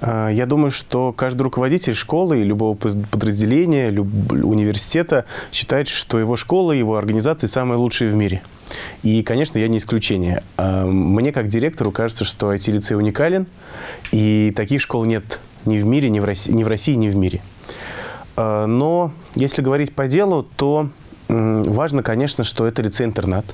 А, я думаю, что каждый руководитель школы, любого подразделения, люб... университета считает, что его школа, его организации самые лучшие в мире. И, конечно, я не исключение. А, мне, как директору, кажется, что IT-лицей уникален, и таких школ нет ни в мире, ни в России, ни в, России, ни в мире. А, но если говорить по делу, то важно, конечно, что это лицей-интернат.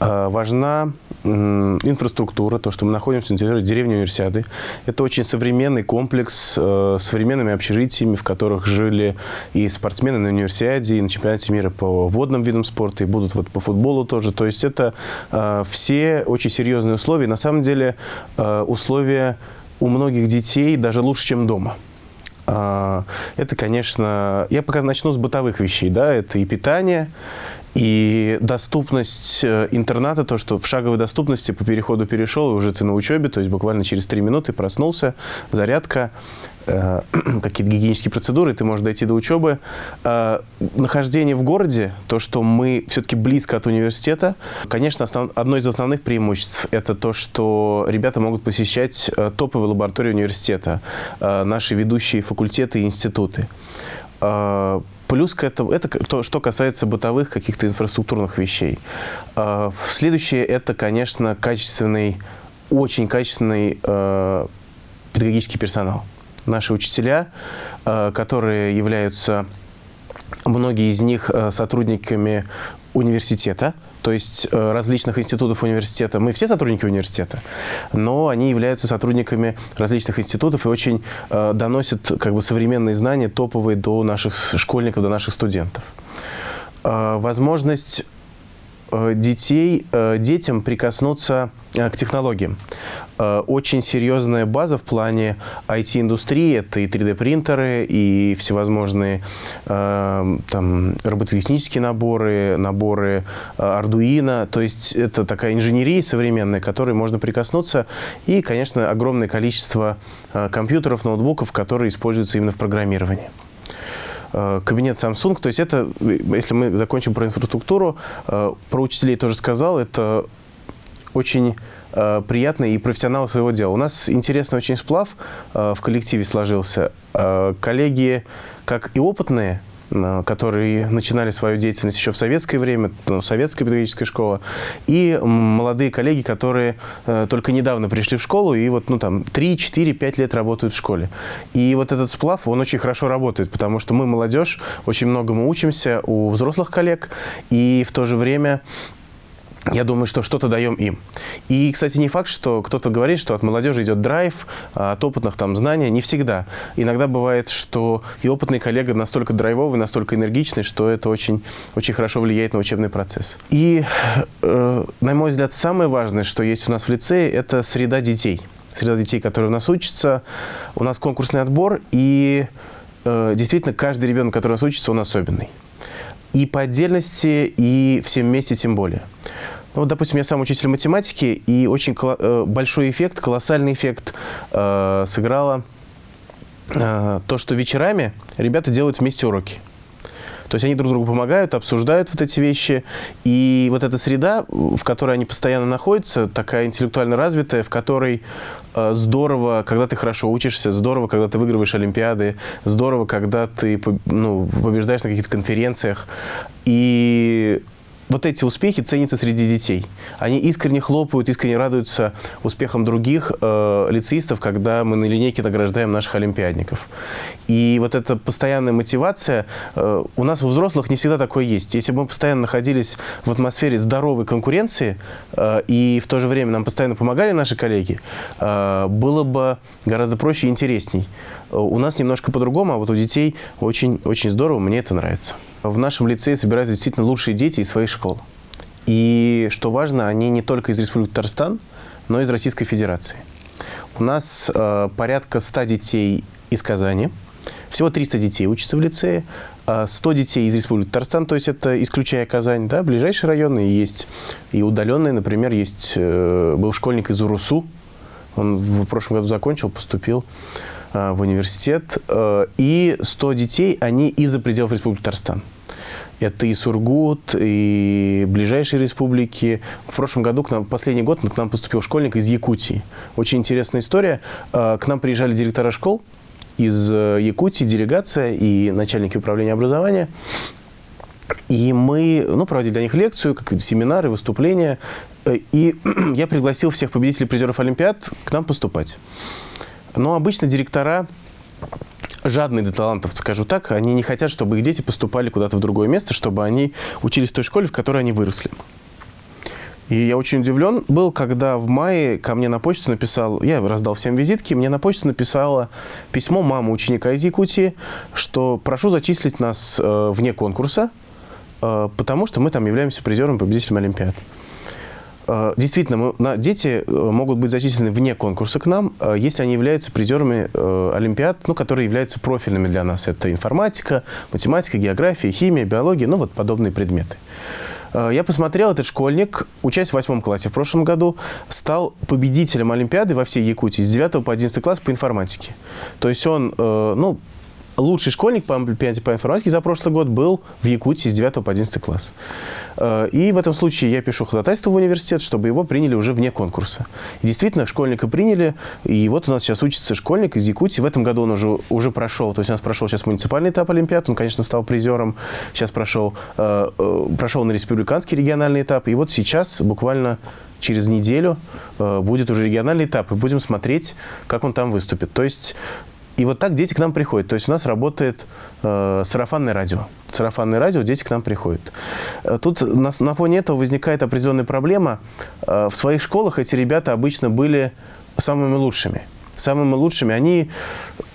Важна инфраструктура, то, что мы находимся на территории деревни Универсиады. Это очень современный комплекс э, с современными общежитиями, в которых жили и спортсмены на Универсиаде, и на чемпионате мира по водным видам спорта, и будут вот по футболу тоже. То есть это э, все очень серьезные условия. На самом деле э, условия у многих детей даже лучше, чем дома. Это, конечно, я пока начну с бытовых вещей, да, это и питание, и доступность э, интерната, то, что в шаговой доступности по переходу перешел, и уже ты на учебе, то есть буквально через три минуты проснулся, зарядка, э, какие-то гигиенические процедуры, ты можешь дойти до учебы. Э, нахождение в городе, то, что мы все-таки близко от университета, конечно, основ, одно из основных преимуществ – это то, что ребята могут посещать э, топовые лаборатории университета, э, наши ведущие факультеты и институты. Плюс к этому, это то, что касается бытовых каких-то инфраструктурных вещей. А, следующее, это, конечно, качественный, очень качественный э, педагогический персонал. Наши учителя, э, которые являются, многие из них э, сотрудниками университета, то есть э, различных институтов университета. Мы все сотрудники университета, но они являются сотрудниками различных институтов и очень э, доносят как бы, современные знания топовые до наших школьников, до наших студентов. Возможность детей, э, детям прикоснуться э, к технологиям. Очень серьезная база в плане IT-индустрии. Это и 3D-принтеры, и всевозможные там, робототехнические наборы, наборы Arduino. То есть это такая инженерия современная, к которой можно прикоснуться. И, конечно, огромное количество компьютеров, ноутбуков, которые используются именно в программировании. Э, кабинет Samsung. То есть это, если мы закончим про инфраструктуру, э, про учителей тоже сказал, это очень э, приятные и профессионалы своего дела. У нас интересный очень сплав в коллективе сложился. Коллеги, как и опытные, которые начинали свою деятельность еще в советское время, ну, советская педагогическая школа, и молодые коллеги, которые э, только недавно пришли в школу и вот, ну, там, 3, 4, 5 лет работают в школе. И вот этот сплав, он очень хорошо работает, потому что мы, молодежь, очень многому учимся у взрослых коллег, и в то же время я думаю, что что-то даем им. И, кстати, не факт, что кто-то говорит, что от молодежи идет драйв, а от опытных там знания. Не всегда. Иногда бывает, что и опытный коллега настолько драйвовый, настолько энергичный, что это очень, очень хорошо влияет на учебный процесс. И, э, на мой взгляд, самое важное, что есть у нас в лицее, это среда детей. Среда детей, которые у нас учатся. У нас конкурсный отбор, и э, действительно каждый ребенок, который у нас учится, он особенный. И по отдельности, и всем вместе тем более. Ну, вот, допустим, я сам учитель математики, и очень э, большой эффект, колоссальный эффект э, сыграло э, то, что вечерами ребята делают вместе уроки. То есть они друг другу помогают, обсуждают вот эти вещи. И вот эта среда, в которой они постоянно находятся, такая интеллектуально развитая, в которой э, здорово, когда ты хорошо учишься, здорово, когда ты выигрываешь Олимпиады, здорово, когда ты ну, побеждаешь на каких-то конференциях. И вот эти успехи ценятся среди детей. Они искренне хлопают, искренне радуются успехам других э, лицеистов, когда мы на линейке награждаем наших олимпиадников. И вот эта постоянная мотивация, э, у нас у взрослых не всегда такое есть. Если бы мы постоянно находились в атмосфере здоровой конкуренции, э, и в то же время нам постоянно помогали наши коллеги, э, было бы гораздо проще и интересней. Э, у нас немножко по-другому, а вот у детей очень, очень здорово, мне это нравится. В нашем лицее собираются действительно лучшие дети из своих школ. И, что важно, они не только из Республики Татарстан, но и из Российской Федерации. У нас э, порядка 100 детей из Казани. Всего 300 детей учатся в лицее. 100 э, детей из Республики Татарстан, то есть это исключая Казань. Да, ближайшие районы есть и удаленные. Например, есть э, был школьник из Урусу. Он в прошлом году закончил, поступил в университет, э, и 100 детей, они из-за пределов Республики Татарстан. Это и Сургут, и ближайшие республики. В прошлом году, к нам, последний год, к нам поступил школьник из Якутии. Очень интересная история. К нам приезжали директора школ из Якутии, делегация и начальники управления образования. И мы ну, проводили для них лекцию, как семинары, выступления. И я пригласил всех победителей призеров Олимпиад к нам поступать. Но обычно директора жадные до талантов, скажу так, они не хотят, чтобы их дети поступали куда-то в другое место, чтобы они учились в той школе, в которой они выросли. И я очень удивлен был, когда в мае ко мне на почту написал, я раздал всем визитки, мне на почту написала письмо мама ученика из Якутии, что прошу зачислить нас э, вне конкурса, э, потому что мы там являемся призером, победителем Олимпиад. Э, действительно, мы, дети э, могут быть зачислены вне конкурса к нам, э, если они являются призерами Олимпиад, ну, которые являются профильными для нас. Это информатика, математика, география, химия, биология, ну, вот подобные предметы. Я посмотрел, этот школьник, учась в восьмом классе в прошлом году, стал победителем Олимпиады во всей Якутии с 9 по 11 класс по информатике. То есть он, ну, лучший школьник по Олимпиаде по информатике за прошлый год был в Якутии с 9 по 11 класс. Э, и в этом случае я пишу ходатайство в университет, чтобы его приняли уже вне конкурса. И действительно, школьника приняли, и вот у нас сейчас учится школьник из Якутии. В этом году он уже, уже прошел, то есть у нас прошел сейчас муниципальный этап Олимпиад, он, конечно, стал призером, сейчас прошел, э, э, прошел на республиканский региональный этап, и вот сейчас буквально через неделю будет уже региональный этап, и будем смотреть, как он там выступит. То есть и вот так дети к нам приходят. То есть у нас работает э, сарафанное радио. Сарафанное радио, дети к нам приходят. Э, тут на, на фоне этого возникает определенная проблема. Э, в своих школах эти ребята обычно были самыми лучшими. Самыми лучшими. Они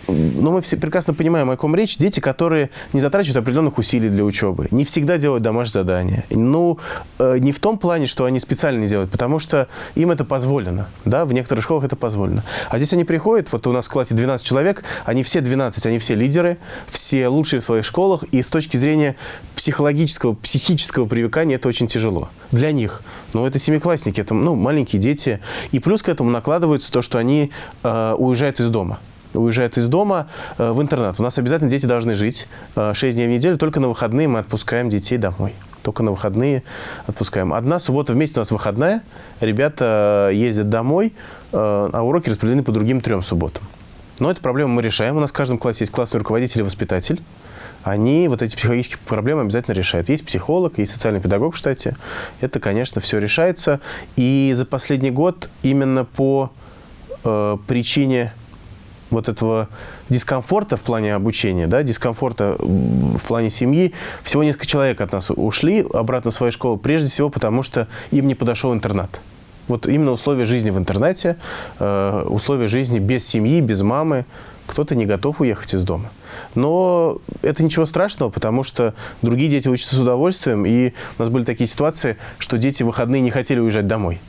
но мы все прекрасно понимаем, о ком речь. Дети, которые не затрачивают определенных усилий для учебы, не всегда делают домашние задания. Ну, э, не в том плане, что они специально не делают, потому что им это позволено. Да, в некоторых школах это позволено. А здесь они приходят, вот у нас в классе 12 человек, они все 12, они все лидеры, все лучшие в своих школах, и с точки зрения психологического, психического привыкания это очень тяжело. Для них. Но это семиклассники, это ну, маленькие дети. И плюс к этому накладывается то, что они э, уезжают из дома уезжают из дома э, в интернат. У нас обязательно дети должны жить 6 э, дней в неделю, только на выходные мы отпускаем детей домой. Только на выходные отпускаем. Одна суббота в месяц у нас выходная, ребята э, ездят домой, а уроки распределены по другим трем субботам. Но эту проблему мы решаем. У нас в каждом классе есть классный руководитель и воспитатель. Они вот эти психологические проблемы обязательно решают. Есть психолог, есть социальный педагог в штате. Это, конечно, все решается. И за последний год именно по э, причине вот этого дискомфорта в плане обучения, да, дискомфорта в плане семьи, всего несколько человек от нас ушли обратно в свою школу, прежде всего потому, что им не подошел интернат. Вот именно условия жизни в интернете, э, условия жизни без семьи, без мамы. Кто-то не готов уехать из дома. Но это ничего страшного, потому что другие дети учатся с удовольствием, и у нас были такие ситуации, что дети в выходные не хотели уезжать домой.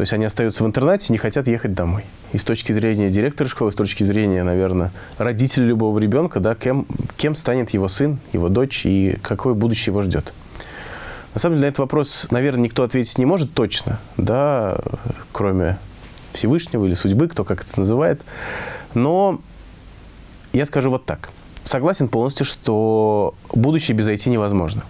То есть они остаются в интернате, не хотят ехать домой. И с точки зрения директора школы, с точки зрения, наверное, родителя любого ребенка, да, кем, кем станет его сын, его дочь и какое будущее его ждет. На самом деле на этот вопрос, наверное, никто ответить не может точно, да, кроме Всевышнего или судьбы, кто как это называет. Но я скажу вот так. Согласен полностью, что будущее без IT невозможно.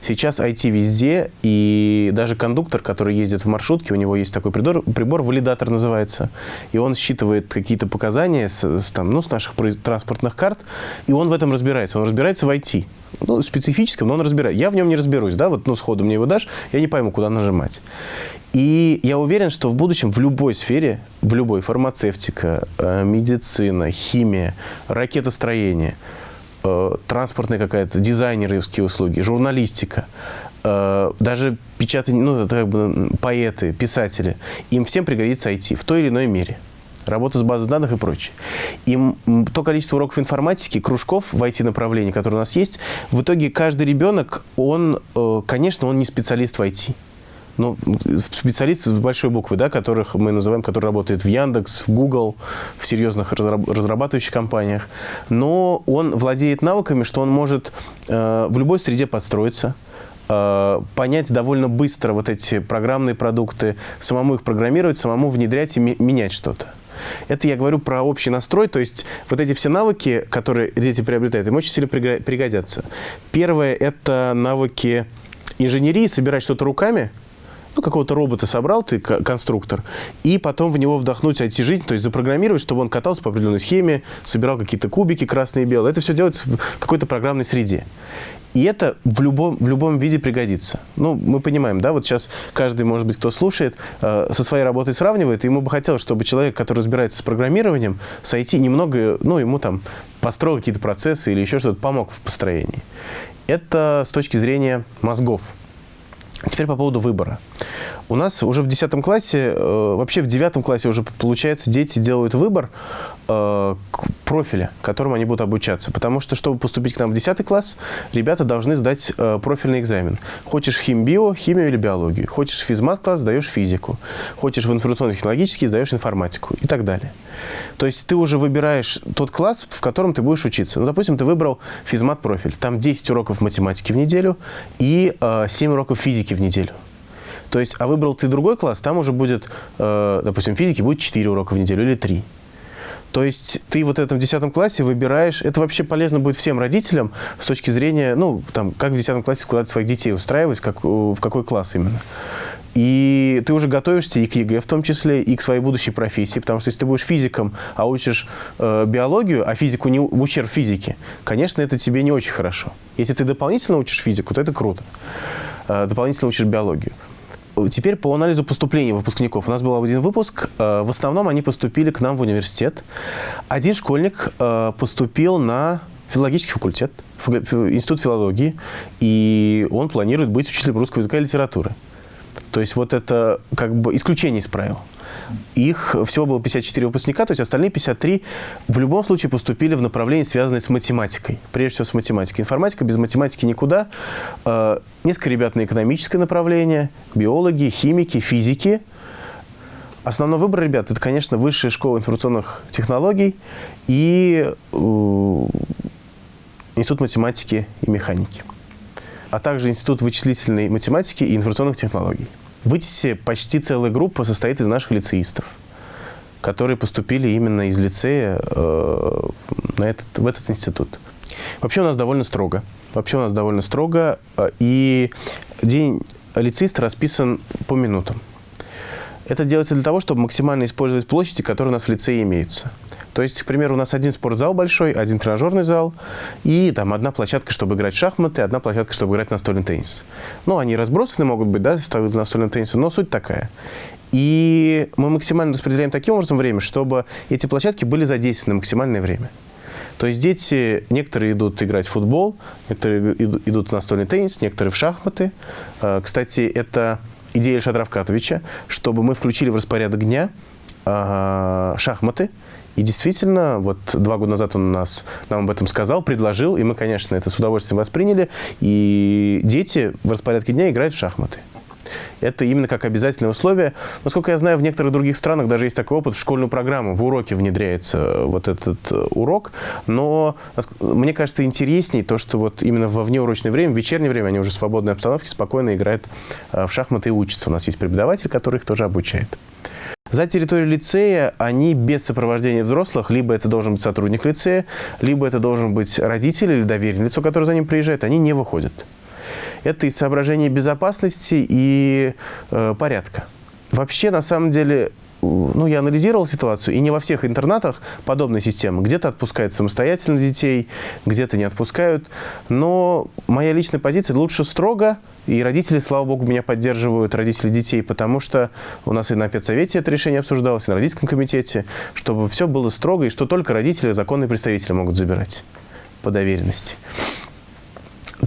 Сейчас IT везде, и даже кондуктор, который ездит в маршрутке, у него есть такой прибор, прибор валидатор называется, и он считывает какие-то показания с, с, там, ну, с наших транспортных карт, и он в этом разбирается. Он разбирается в IT. Ну, специфическом, но он разбирает. Я в нем не разберусь, да, вот, ну, сходу мне его дашь, я не пойму, куда нажимать. И я уверен, что в будущем в любой сфере, в любой, фармацевтика, э, медицина, химия, ракетостроение – транспортная какая-то, дизайнерские услуги, журналистика, э, даже печатание, ну, это как бы поэты, писатели, им всем пригодится IT в той или иной мере. Работа с базой данных и прочее. И то количество уроков информатики, кружков в IT-направлении, которые у нас есть, в итоге каждый ребенок, он, э, конечно, он не специалист в IT ну, специалисты с большой буквы, да, которых мы называем, которые работают в Яндекс, в Google, в серьезных разрабатывающих компаниях. Но он владеет навыками, что он может э, в любой среде подстроиться, э, понять довольно быстро вот эти программные продукты, самому их программировать, самому внедрять и менять что-то. Это я говорю про общий настрой, то есть вот эти все навыки, которые дети приобретают, им очень сильно пригодятся. Первое – это навыки инженерии, собирать что-то руками – ну, какого-то робота собрал ты, конструктор, и потом в него вдохнуть IT-жизнь, то есть запрограммировать, чтобы он катался по определенной схеме, собирал какие-то кубики красные и белые. Это все делается в какой-то программной среде. И это в любом, в любом виде пригодится. Ну, мы понимаем, да, вот сейчас каждый, может быть, кто слушает, э, со своей работой сравнивает, и ему бы хотелось, чтобы человек, который разбирается с программированием, с IT, немного, ну, ему там построил какие-то процессы или еще что-то, помог в построении. Это с точки зрения мозгов. Теперь по поводу выбора. У нас уже в 10 классе, э, вообще в 9 классе уже, получается, дети делают выбор э, профиля, которым они будут обучаться. Потому что, чтобы поступить к нам в 10 класс, ребята должны сдать э, профильный экзамен. Хочешь в химбио, химию или биологию. Хочешь в физмат-класс, сдаешь физику. Хочешь в информационно-технологический, сдаешь информатику и так далее. То есть ты уже выбираешь тот класс, в котором ты будешь учиться. Ну, допустим, ты выбрал физмат-профиль. Там 10 уроков математики в неделю и э, 7 уроков физики в неделю. То есть, а выбрал ты другой класс, там уже будет, э, допустим, физики будет 4 урока в неделю или 3. То есть ты вот в этом 10 классе выбираешь, это вообще полезно будет всем родителям с точки зрения, ну, там, как в 10 классе куда своих детей устраивать, как, в какой класс именно. И ты уже готовишься и к ЕГЭ в том числе, и к своей будущей профессии. Потому что если ты будешь физиком, а учишь э, биологию, а физику не в ущерб физике, конечно, это тебе не очень хорошо. Если ты дополнительно учишь физику, то это круто. Э, дополнительно учишь биологию. Теперь по анализу поступления выпускников. У нас был один выпуск. Э, в основном они поступили к нам в университет. Один школьник э, поступил на филологический факультет, институт филологии, и он планирует быть учителем русского языка и литературы. То есть вот это как бы исключение из правил. Их всего было 54 выпускника, то есть остальные 53 в любом случае поступили в направление, связанное с математикой. Прежде всего с математикой. Информатика без математики никуда. Э, несколько ребят на экономическое направление, биологи, химики, физики. Основной выбор ребят – это, конечно, высшая школа информационных технологий и э, Институт математики и механики, а также Институт вычислительной математики и информационных технологий. В ИТИСе почти целая группа состоит из наших лицеистов, которые поступили именно из лицея э, на этот, в этот институт. Вообще у нас довольно строго. Вообще у нас довольно строго. Э, и день лицеиста расписан по минутам. Это делается для того, чтобы максимально использовать площади, которые у нас в лицее имеются. То есть, к примеру, у нас один спортзал большой, один тренажерный зал и там одна площадка, чтобы играть в шахматы, одна площадка, чтобы играть в настольный теннис. Ну, они разбросаны могут быть, да, ставят настольный теннис, но суть такая. И мы максимально распределяем таким образом время, чтобы эти площадки были задействованы максимальное время. То есть дети, некоторые идут играть в футбол, некоторые идут в настольный теннис, некоторые в шахматы. Э, кстати, это идея Ильшата Равкатовича, чтобы мы включили в распорядок дня э, шахматы, и действительно, вот два года назад он нас, нам об этом сказал, предложил, и мы, конечно, это с удовольствием восприняли. И дети в распорядке дня играют в шахматы. Это именно как обязательное условие. Насколько я знаю, в некоторых других странах даже есть такой опыт, в школьную программу, в уроке внедряется вот этот э, урок. Но мне кажется интересней то, что вот именно во внеурочное время, в вечернее время, они уже в свободной обстановке спокойно играют э, в шахматы и учатся. У нас есть преподаватель, который их тоже обучает. За территорией лицея они без сопровождения взрослых, либо это должен быть сотрудник лицея, либо это должен быть родитель или доверенное лицо, которое за ним приезжает, они не выходят. Это из соображений безопасности и э, порядка. Вообще, на самом деле, ну, я анализировал ситуацию, и не во всех интернатах подобная система. Где-то отпускают самостоятельно детей, где-то не отпускают. Но моя личная позиция лучше строго, и родители, слава богу, меня поддерживают, родители детей, потому что у нас и на педсовете это решение обсуждалось, и на родительском комитете, чтобы все было строго, и что только родители, законные представители могут забирать по доверенности.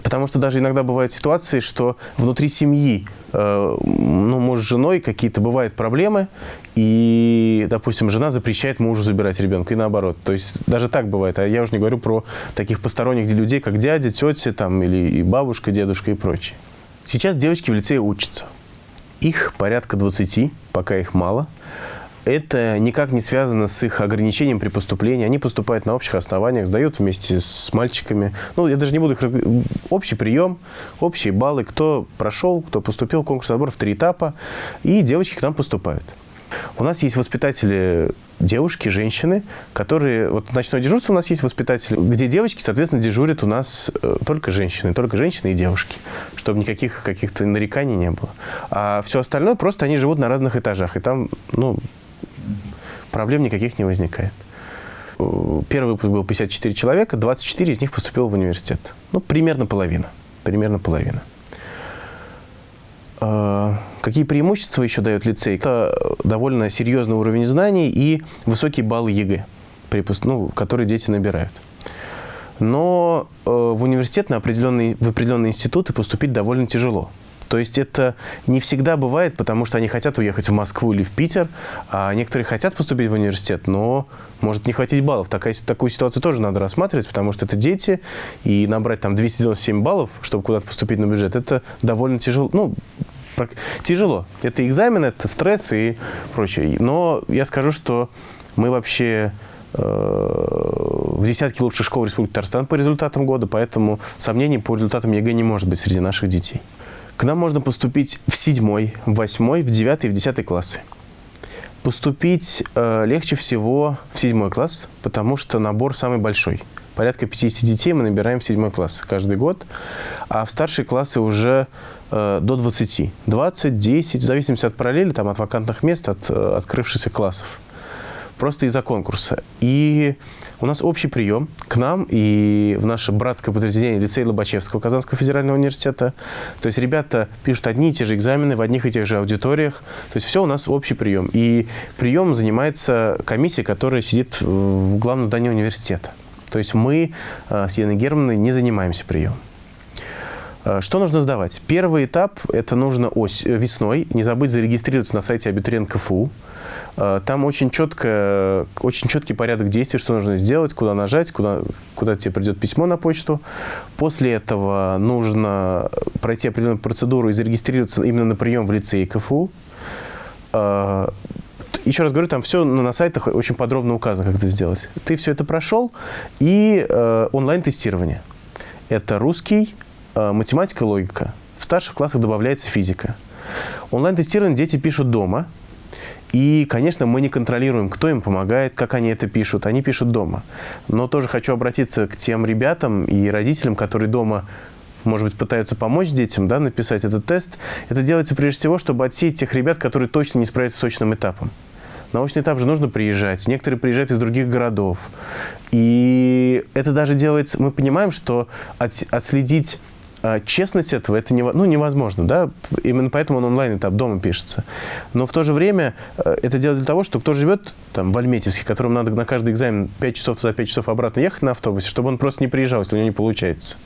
Потому что даже иногда бывают ситуации, что внутри семьи, э, ну, может, с женой какие-то бывают проблемы, и, допустим, жена запрещает мужу забирать ребенка, и наоборот. То есть даже так бывает. А я уже не говорю про таких посторонних людей, как дядя, тетя, там, или бабушка, дедушка и прочее. Сейчас девочки в лицее учатся. Их порядка 20, пока их мало это никак не связано с их ограничением при поступлении. Они поступают на общих основаниях, сдают вместе с мальчиками. Ну, я даже не буду их... Общий прием, общие баллы, кто прошел, кто поступил, конкурс в три этапа, и девочки к нам поступают. У нас есть воспитатели девушки, женщины, которые... Вот ночное дежурство у нас есть воспитатели, где девочки, соответственно, дежурят у нас э, только женщины, только женщины и девушки, чтобы никаких каких-то нареканий не было. А все остальное просто они живут на разных этажах, и там, ну, проблем никаких не возникает. Э, первый выпуск был 54 человека, 24 из них поступило в университет. Ну, примерно половина. Примерно половина. Э, какие преимущества еще дает лицей? Это довольно серьезный уровень знаний и высокие баллы ЕГЭ, ну, которые дети набирают. Но э, в университет на определенный, в определенные институты поступить довольно тяжело. То есть это не всегда бывает, потому что они хотят уехать в Москву или в Питер, а некоторые хотят поступить в университет, но может не хватить баллов. Такая, такую ситуацию тоже надо рассматривать, потому что это дети, и набрать там 297 баллов, чтобы куда-то поступить на бюджет, это довольно тяжело. Ну, тяжело. Это экзамен, это стресс и прочее. Но я скажу, что мы вообще э, в десятке лучших школ Республики Татарстан по результатам года, поэтому сомнений по результатам ЕГЭ не может быть среди наших детей. К нам можно поступить в седьмой, в восьмой, в девятый и в десятый классы. Поступить э, легче всего в седьмой класс, потому что набор самый большой. Порядка 50 детей мы набираем в седьмой класс каждый год, а в старшие классы уже э, до 20. 20, 10, в зависимости от параллели, там, от вакантных мест, от э, открывшихся классов просто из-за конкурса. И у нас общий прием к нам и в наше братское подразделение лицей Лобачевского Казанского федерального университета. То есть ребята пишут одни и те же экзамены в одних и тех же аудиториях. То есть все у нас общий прием. И прием занимается комиссия, которая сидит в главном здании университета. То есть мы э, с Еленой Германовной не занимаемся приемом. Э, что нужно сдавать? Первый этап – это нужно ось, э, весной. Не забыть зарегистрироваться на сайте абитуриент КФУ. Э, там очень, четко, очень четкий порядок действий, что нужно сделать, куда нажать, куда, куда тебе придет письмо на почту. После этого нужно пройти определенную процедуру и зарегистрироваться именно на прием в лицее КФУ. Еще раз говорю, там все на сайтах очень подробно указано, как это сделать. Ты все это прошел, и онлайн-тестирование. Это русский, математика, логика. В старших классах добавляется физика. Онлайн-тестирование дети пишут дома – и, конечно, мы не контролируем, кто им помогает, как они это пишут. Они пишут дома. Но тоже хочу обратиться к тем ребятам и родителям, которые дома может быть, пытаются помочь детям да, написать этот тест. Это делается прежде всего, чтобы отсеять тех ребят, которые точно не справятся с очным этапом. На очный этап же нужно приезжать. Некоторые приезжают из других городов. И это даже делается... Мы понимаем, что отследить а, честность этого это не, ну, невозможно, да, именно поэтому он онлайн этап дома пишется. Но в то же время э, это делать для того, что кто живет там в Альметьевске, которому надо на каждый экзамен 5 часов туда, 5 часов обратно ехать на автобусе, чтобы он просто не приезжал, если у него не получается.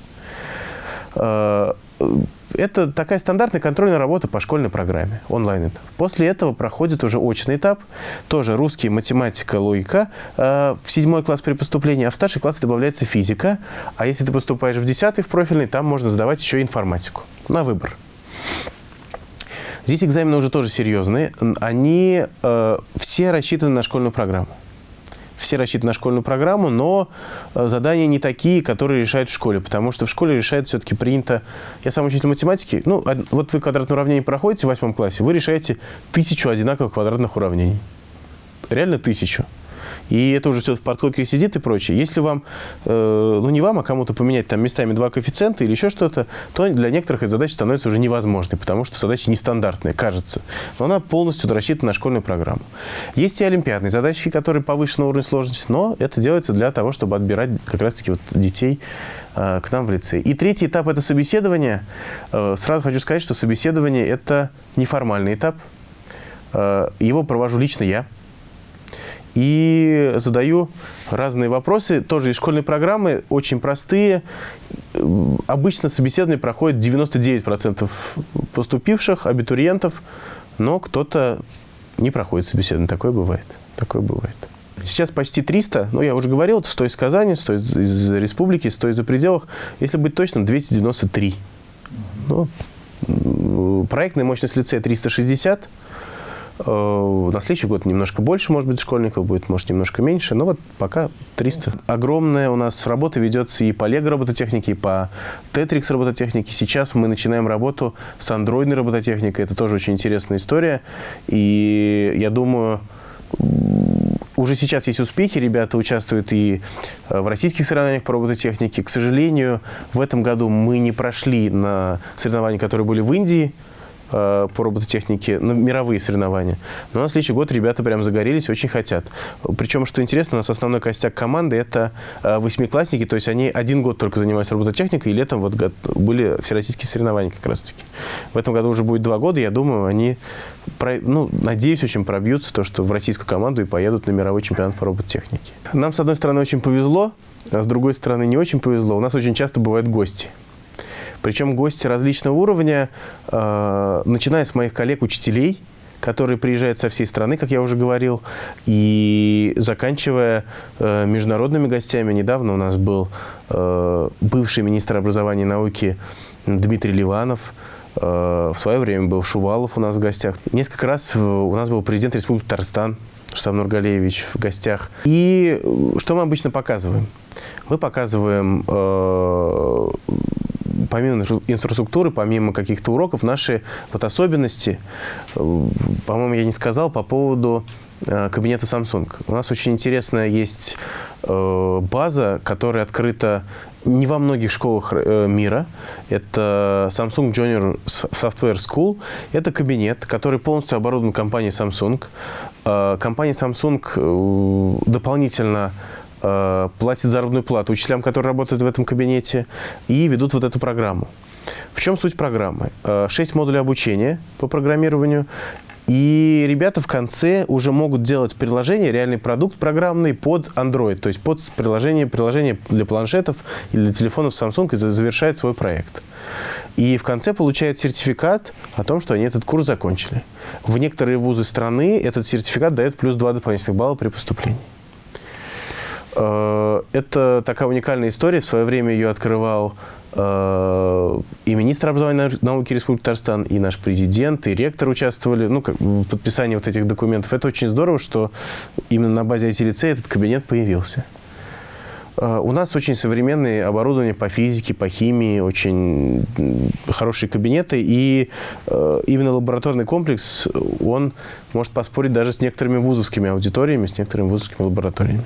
А, это такая стандартная контрольная работа по школьной программе, онлайн. После этого проходит уже очный этап, тоже русский, математика, логика. А, в седьмой класс при поступлении, а в старший класс добавляется физика. А если ты поступаешь в десятый, в профильный, там можно сдавать еще информатику на выбор. Здесь экзамены уже тоже серьезные. Они э, все рассчитаны на школьную программу все рассчитаны на школьную программу, но э, задания не такие, которые решают в школе, потому что в школе решает все-таки принято... Я сам учитель математики. Ну, вот вы квадратное уравнение проходите в восьмом классе, вы решаете тысячу одинаковых квадратных уравнений. Реально тысячу и это уже все в подкорке сидит и прочее. Если вам, э, ну не вам, а кому-то поменять там местами два коэффициента или еще что-то, то для некоторых эта задача становится уже невозможной, потому что задача нестандартная, кажется. Но она полностью рассчитана на школьную программу. Есть и олимпиадные задачи, которые повышенного уровня сложности, но это делается для того, чтобы отбирать как раз-таки вот детей э, к нам в лицей. И третий этап – это собеседование. Э, сразу хочу сказать, что собеседование – это неформальный этап. Э, его провожу лично я и задаю разные вопросы, тоже из школьной программы, очень простые. Обычно собеседование проходит 99% поступивших абитуриентов, но кто-то не проходит собеседование. Такое бывает. Такое бывает. Сейчас почти 300, ну, я уже говорил, это 100 из Казани, 100 из, из республики, 100 из-за пределах. Если быть точным, 293. Ну, проектная мощность лицея 360, Э, на следующий год немножко больше, может быть, школьников будет, может, немножко меньше. Но вот пока 300. Огромная у нас работа ведется и по Lego робототехнике, и по Tetrix робототехнике. Сейчас мы начинаем работу с андроидной робототехникой. Это тоже очень интересная история. И я думаю, уже сейчас есть успехи, ребята участвуют и э, в российских соревнованиях по робототехнике. К сожалению, в этом году мы не прошли на соревнования, которые были в Индии, Э, по робототехнике на мировые соревнования. Но на следующий год ребята прям загорелись, очень хотят. Причем, что интересно, у нас основной костяк команды – это э, восьмиклассники, то есть они один год только занимались робототехникой, и летом вот были всероссийские соревнования как раз-таки. В этом году уже будет два года, я думаю, они, ну, надеюсь, очень пробьются, то, что в российскую команду и поедут на мировой чемпионат по робототехнике. Нам, с одной стороны, очень повезло, а с другой стороны, не очень повезло. У нас очень часто бывают гости. Причем гости различного уровня, э, начиная с моих коллег-учителей, которые приезжают со всей страны, как я уже говорил, и заканчивая э, международными гостями. Недавно у нас был э, бывший министр образования и науки Дмитрий Ливанов, э, в свое время был Шувалов у нас в гостях. Несколько раз у нас был президент Республики Татарстан Штам Нургалевич в гостях. И э, что мы обычно показываем? Мы показываем э, помимо инфраструктуры, помимо каких-то уроков, наши вот особенности, э, по-моему, я не сказал по поводу э, кабинета Samsung. У нас очень интересная есть э, база, которая открыта не во многих школах мира. Это Samsung Junior Software School. Это кабинет, который полностью оборудован компанией Samsung. Компания Samsung дополнительно э, платят заработную плату учителям, которые работают в этом кабинете, и ведут вот эту программу. В чем суть программы? Э, шесть модулей обучения по программированию, и ребята в конце уже могут делать приложение, реальный продукт программный под Android, то есть под приложение, приложение для планшетов или для телефонов Samsung и завершает свой проект. И в конце получают сертификат о том, что они этот курс закончили. В некоторые вузы страны этот сертификат дает плюс 2 дополнительных балла при поступлении. Э, это такая уникальная история. В свое время ее открывал э, и министр образования и науки Республики Татарстан, и наш президент, и ректор участвовали ну, как, в подписании вот этих документов. Это очень здорово, что именно на базе IT-лицея этот кабинет появился. Э, у нас очень современное оборудование по физике, по химии, очень хорошие кабинеты. И именно лабораторный комплекс, он может поспорить даже с некоторыми вузовскими аудиториями, с некоторыми вузовскими лабораториями.